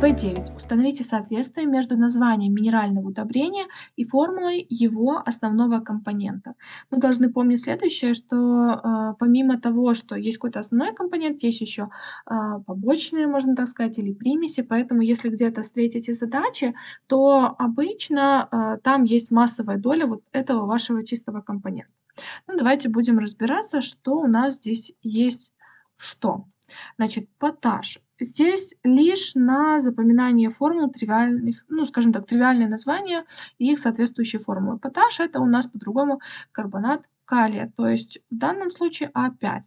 В9. Установите соответствие между названием минерального удобрения и формулой его основного компонента. Мы должны помнить следующее, что э, помимо того, что есть какой-то основной компонент, есть еще э, побочные, можно так сказать, или примеси, поэтому если где-то встретите задачи, то обычно э, там есть массовая доля вот этого вашего чистого компонента. Ну, давайте будем разбираться, что у нас здесь есть что. Значит, поташ. Здесь лишь на запоминание формул тривиальных, ну, скажем так, тривиальные названия и их соответствующие формулы. Поташ – это у нас по-другому карбонат калия, то есть в данном случае А5.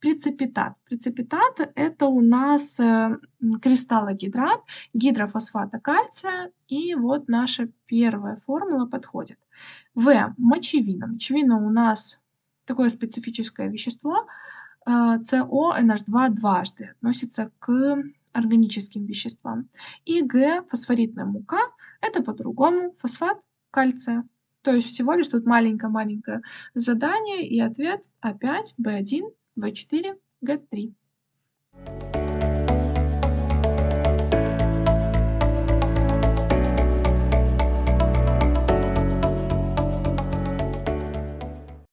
Прецепитат. Прецепитат – это у нас э, кристаллогидрат гидрофосфата кальция, и вот наша первая формула подходит. В. Мочевина. Мочевина у нас такое специфическое вещество – СО2 дважды относится к органическим веществам. И Г, фосфоритная мука, это по-другому фосфат кальция. То есть всего лишь тут маленькое-маленькое задание и ответ А5, В1, В4, Г3.